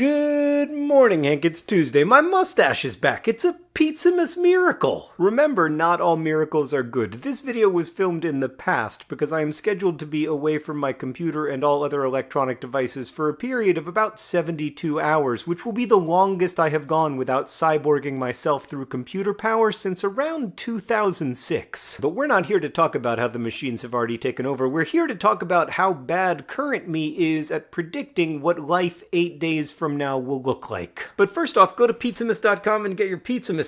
Good morning, Hank. It's Tuesday. My mustache is back. It's a Pizzamas miracle. Remember, not all miracles are good. This video was filmed in the past because I am scheduled to be away from my computer and all other electronic devices for a period of about 72 hours, which will be the longest I have gone without cyborging myself through computer power since around 2006. But we're not here to talk about how the machines have already taken over. We're here to talk about how bad current me is at predicting what life eight days from now will look like. But first off, go to pizzamas.com and get your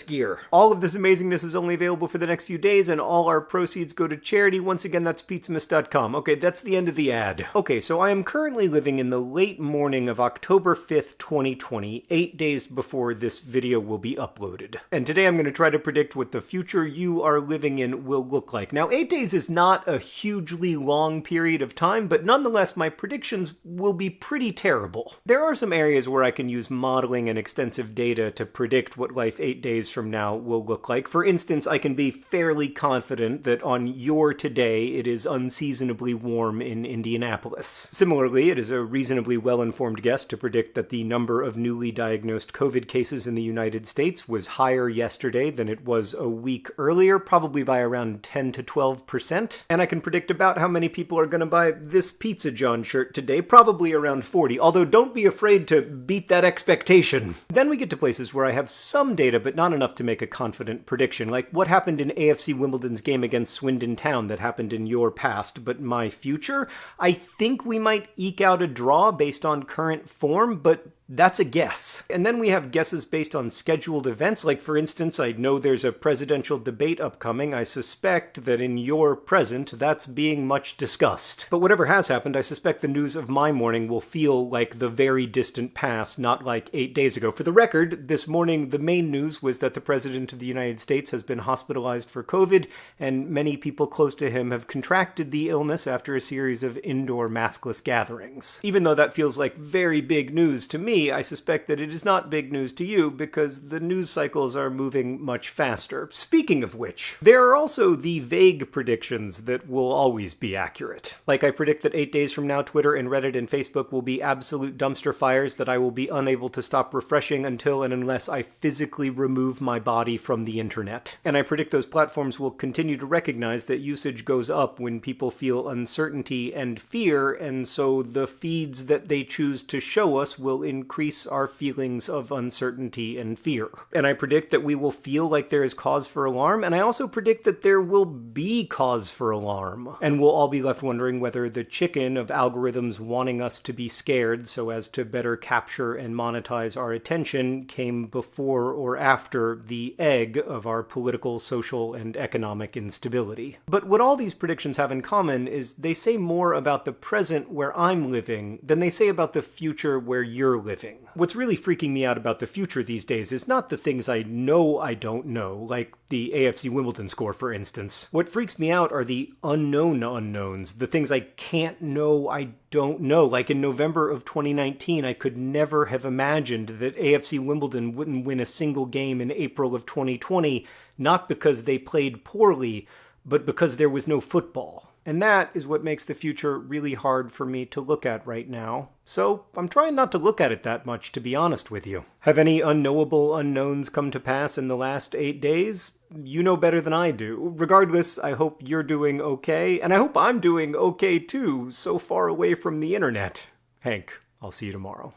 Gear. All of this amazingness is only available for the next few days, and all our proceeds go to charity. Once again, that's pizzamas.com. Okay, that's the end of the ad. Okay, so I am currently living in the late morning of October 5th, 2020, eight days before this video will be uploaded. And today I'm going to try to predict what the future you are living in will look like. Now, eight days is not a hugely long period of time, but nonetheless, my predictions will be pretty terrible. There are some areas where I can use modeling and extensive data to predict what life eight days from now will look like. For instance, I can be fairly confident that on your today it is unseasonably warm in Indianapolis. Similarly, it is a reasonably well-informed guess to predict that the number of newly diagnosed COVID cases in the United States was higher yesterday than it was a week earlier, probably by around 10 to 12%. And I can predict about how many people are going to buy this Pizza John shirt today, probably around 40, although don't be afraid to beat that expectation. Then we get to places where I have some data, but not enough to make a confident prediction, like what happened in AFC Wimbledon's game against Swindon Town that happened in your past, but my future? I think we might eke out a draw based on current form, but that's a guess. And then we have guesses based on scheduled events. Like, for instance, I know there's a presidential debate upcoming. I suspect that in your present, that's being much discussed. But whatever has happened, I suspect the news of my morning will feel like the very distant past, not like eight days ago. For the record, this morning, the main news was that the President of the United States has been hospitalized for COVID, and many people close to him have contracted the illness after a series of indoor maskless gatherings. Even though that feels like very big news to I suspect that it is not big news to you because the news cycles are moving much faster. Speaking of which, there are also the vague predictions that will always be accurate. Like I predict that eight days from now, Twitter and Reddit and Facebook will be absolute dumpster fires that I will be unable to stop refreshing until and unless I physically remove my body from the internet. And I predict those platforms will continue to recognize that usage goes up when people feel uncertainty and fear, and so the feeds that they choose to show us will increase increase our feelings of uncertainty and fear. And I predict that we will feel like there is cause for alarm, and I also predict that there will be cause for alarm. And we'll all be left wondering whether the chicken of algorithms wanting us to be scared so as to better capture and monetize our attention came before or after the egg of our political, social, and economic instability. But what all these predictions have in common is they say more about the present where I'm living than they say about the future where you're living living. What's really freaking me out about the future these days is not the things I know I don't know, like the AFC Wimbledon score, for instance. What freaks me out are the unknown unknowns, the things I can't know I don't know. Like in November of 2019, I could never have imagined that AFC Wimbledon wouldn't win a single game in April of 2020, not because they played poorly, but because there was no football. And that is what makes the future really hard for me to look at right now. So I'm trying not to look at it that much, to be honest with you. Have any unknowable unknowns come to pass in the last eight days? You know better than I do. Regardless, I hope you're doing okay, and I hope I'm doing okay too, so far away from the internet. Hank, I'll see you tomorrow.